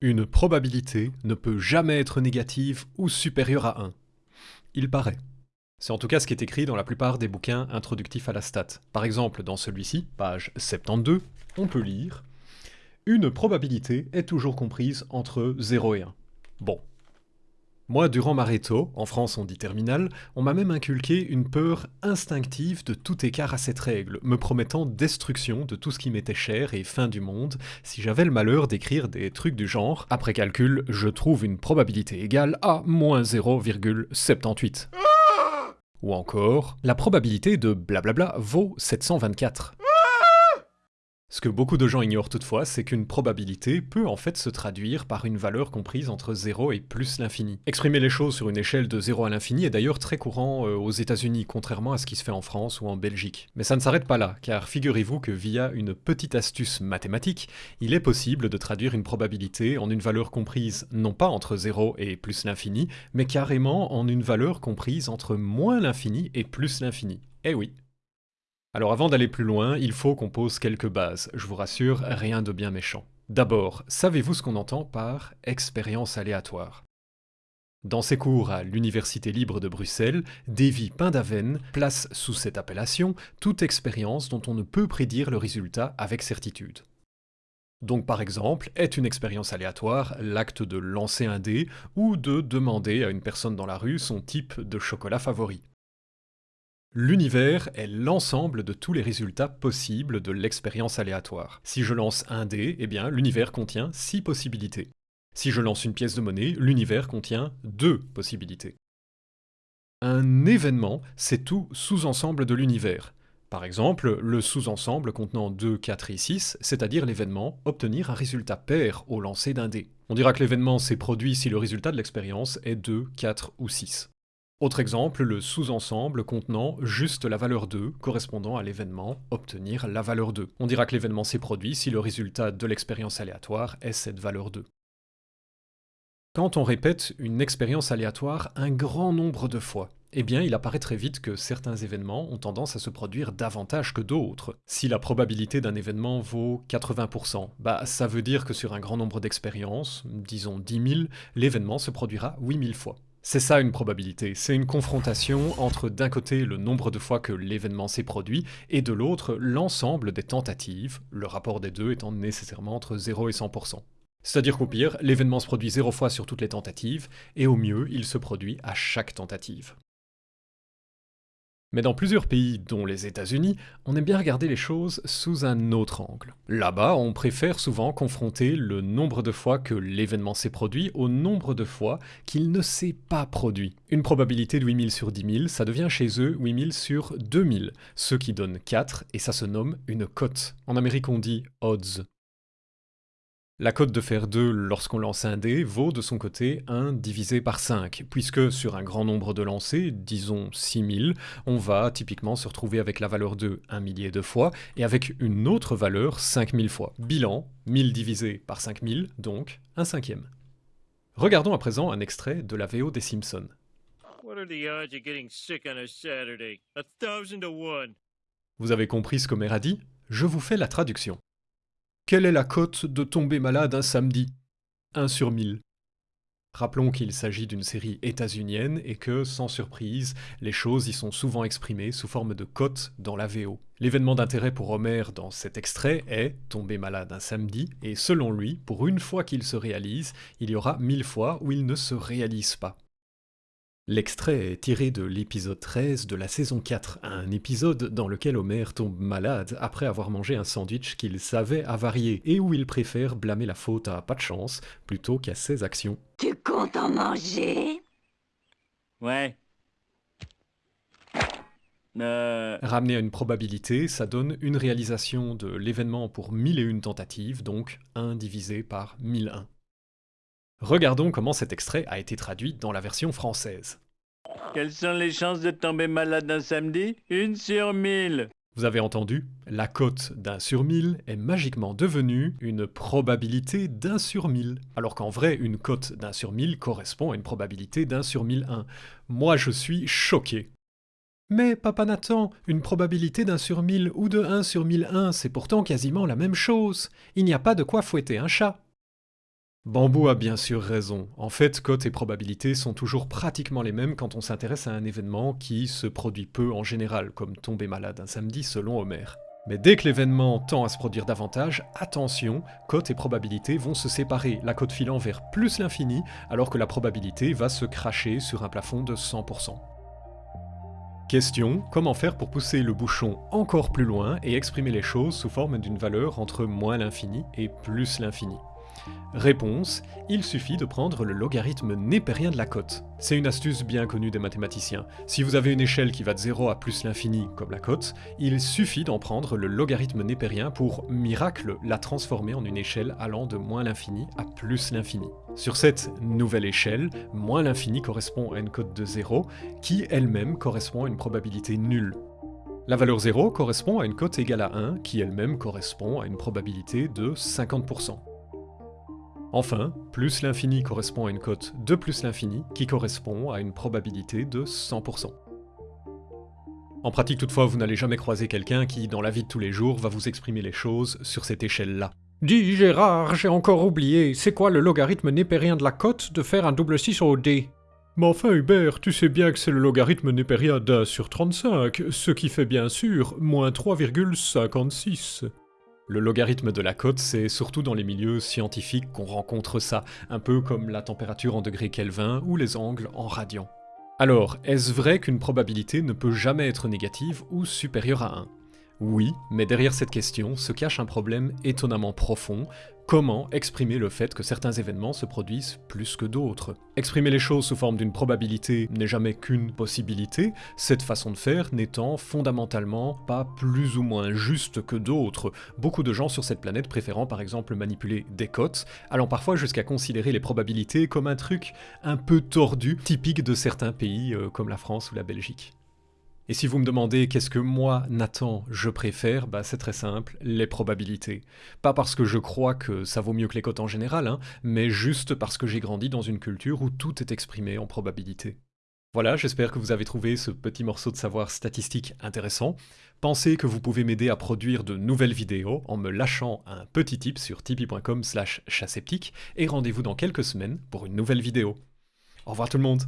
Une probabilité ne peut jamais être négative ou supérieure à 1. Il paraît. C'est en tout cas ce qui est écrit dans la plupart des bouquins introductifs à la stat. Par exemple, dans celui-ci, page 72, on peut lire « Une probabilité est toujours comprise entre 0 et 1 ». Bon, moi, durant ma réto, en France on dit terminale, on m'a même inculqué une peur instinctive de tout écart à cette règle, me promettant destruction de tout ce qui m'était cher et fin du monde si j'avais le malheur d'écrire des trucs du genre « Après calcul, je trouve une probabilité égale à moins 0,78 ». Ou encore « La probabilité de blablabla vaut 724 ». Ce que beaucoup de gens ignorent toutefois, c'est qu'une probabilité peut en fait se traduire par une valeur comprise entre 0 et plus l'infini. Exprimer les choses sur une échelle de 0 à l'infini est d'ailleurs très courant euh, aux états unis contrairement à ce qui se fait en France ou en Belgique. Mais ça ne s'arrête pas là, car figurez-vous que via une petite astuce mathématique, il est possible de traduire une probabilité en une valeur comprise non pas entre 0 et plus l'infini, mais carrément en une valeur comprise entre moins l'infini et plus l'infini. Eh oui, alors avant d'aller plus loin, il faut qu'on pose quelques bases. Je vous rassure, rien de bien méchant. D'abord, savez-vous ce qu'on entend par expérience aléatoire dans ses cours à l'Université libre de Bruxelles, Davy Pindaven place sous cette appellation toute expérience dont on ne peut prédire le résultat avec certitude. Donc par exemple, est une expérience aléatoire l'acte de lancer un dé ou de demander à une personne dans la rue son type de chocolat favori? L'univers est l'ensemble de tous les résultats possibles de l'expérience aléatoire. Si je lance un dé, eh bien l'univers contient six possibilités. Si je lance une pièce de monnaie, l'univers contient deux possibilités. Un événement, c'est tout sous-ensemble de l'univers. Par exemple, le sous-ensemble contenant 2, 4 et 6, c'est-à-dire l'événement obtenir un résultat pair au lancer d'un dé. On dira que l'événement s'est produit si le résultat de l'expérience est 2, 4 ou 6. Autre exemple, le sous-ensemble contenant juste la valeur 2 correspondant à l'événement obtenir la valeur 2. On dira que l'événement s'est produit si le résultat de l'expérience aléatoire est cette valeur 2. Quand on répète une expérience aléatoire un grand nombre de fois, eh bien il apparaît très vite que certains événements ont tendance à se produire davantage que d'autres. Si la probabilité d'un événement vaut 80%, bah ça veut dire que sur un grand nombre d'expériences, disons 10 000, l'événement se produira 8000 fois. C'est ça une probabilité, c'est une confrontation entre d'un côté le nombre de fois que l'événement s'est produit, et de l'autre l'ensemble des tentatives, le rapport des deux étant nécessairement entre 0 et 100%. C'est-à-dire qu'au pire, l'événement se produit 0 fois sur toutes les tentatives, et au mieux, il se produit à chaque tentative. Mais dans plusieurs pays, dont les États-Unis, on aime bien regarder les choses sous un autre angle. Là-bas, on préfère souvent confronter le nombre de fois que l'événement s'est produit au nombre de fois qu'il ne s'est pas produit. Une probabilité de 8000 sur 10 000, ça devient chez eux 8000 sur 2000, ce qui donne 4, et ça se nomme une cote. En Amérique on dit odds. La cote de fer 2 lorsqu'on lance un dé vaut de son côté 1 divisé par 5, puisque sur un grand nombre de lancers, disons 6000, on va typiquement se retrouver avec la valeur 2 un millier de fois, et avec une autre valeur 5000 fois. Bilan, 1000 divisé par 5000, donc un cinquième. Regardons à présent un extrait de la VO des Simpsons. Vous avez compris ce qu'Homer a dit? Je vous fais la traduction. Quelle est la cote de tomber malade un samedi? 1 sur 1000. Rappelons qu'il s'agit d'une série états-unienne et que, sans surprise, les choses y sont souvent exprimées sous forme de cote dans la VO. L'événement d'intérêt pour Homer dans cet extrait est tomber malade un samedi, et selon lui, pour une fois qu'il se réalise, il y aura mille fois où il ne se réalise pas. L'extrait est tiré de l'épisode 13 de la saison 4, un épisode dans lequel Homer tombe malade après avoir mangé un sandwich qu'il savait avarier et où il préfère blâmer la faute à pas de chance plutôt qu'à ses actions. Tu comptes en manger? Ouais. Euh... Ramener à une probabilité, ça donne une réalisation de l'événement pour 1001 tentatives, donc 1 divisé par 1001. Regardons comment cet extrait a été traduit dans la version française. Quelles sont les chances de tomber malade un samedi? Une sur mille Vous avez entendu La cote d'un sur mille est magiquement devenue une probabilité d'un sur mille, alors qu'en vrai, une cote d'un sur mille correspond à une probabilité d'un sur mille un. Moi, je suis choqué. Mais, papa Nathan, une probabilité d'un sur mille ou de 1 sur 1001, c'est pourtant quasiment la même chose. Il n'y a pas de quoi fouetter un chat. Bambou a bien sûr raison. En fait, cotes et probabilités sont toujours pratiquement les mêmes quand on s'intéresse à un événement qui se produit peu en général, comme tomber malade un samedi selon Homer. Mais dès que l'événement tend à se produire davantage, attention, cotes et probabilités vont se séparer, la cote filant vers plus l'infini, alors que la probabilité va se cracher sur un plafond de 100%. Question, comment faire pour pousser le bouchon encore plus loin et exprimer les choses sous forme d'une valeur entre moins l'infini et plus l'infini? Réponse, il suffit de prendre le logarithme népérien de la cote. C'est une astuce bien connue des mathématiciens. Si vous avez une échelle qui va de 0 à plus l'infini, comme la cote, il suffit d'en prendre le logarithme népérien pour, miracle, la transformer en une échelle allant de moins l'infini à plus l'infini. Sur cette nouvelle échelle, moins l'infini correspond à une cote de 0, qui elle-même correspond à une probabilité nulle. La valeur 0 correspond à une cote égale à 1, qui elle-même correspond à une probabilité de 50%. Enfin, plus l'infini correspond à une cote de plus l'infini qui correspond à une probabilité de 100%. En pratique toutefois, vous n'allez jamais croiser quelqu'un qui, dans la vie de tous les jours, va vous exprimer les choses sur cette échelle-là. Dis Gérard, j'ai encore oublié, c'est quoi le logarithme népérien de la cote de faire un double 6 au D? Mais enfin Hubert, tu sais bien que c'est le logarithme népérien d'un sur 35, ce qui fait bien sûr moins 3,56. Le logarithme de la cote, c'est surtout dans les milieux scientifiques qu'on rencontre ça, un peu comme la température en degrés Kelvin ou les angles en radians. Alors, est-ce vrai qu'une probabilité ne peut jamais être négative ou supérieure à 1 oui, mais derrière cette question se cache un problème étonnamment profond. Comment exprimer le fait que certains événements se produisent plus que d'autres? Exprimer les choses sous forme d'une probabilité n'est jamais qu'une possibilité, cette façon de faire n'étant fondamentalement pas plus ou moins juste que d'autres, beaucoup de gens sur cette planète préférant par exemple manipuler des cotes, allant parfois jusqu'à considérer les probabilités comme un truc un peu tordu, typique de certains pays euh, comme la France ou la Belgique. Et si vous me demandez qu'est-ce que moi, Nathan, je préfère, bah c'est très simple, les probabilités. Pas parce que je crois que ça vaut mieux que les cotes en général, hein, mais juste parce que j'ai grandi dans une culture où tout est exprimé en probabilité. Voilà, j'espère que vous avez trouvé ce petit morceau de savoir statistique intéressant. Pensez que vous pouvez m'aider à produire de nouvelles vidéos en me lâchant un petit tip sur tipeee.com slash et rendez-vous dans quelques semaines pour une nouvelle vidéo. Au revoir tout le monde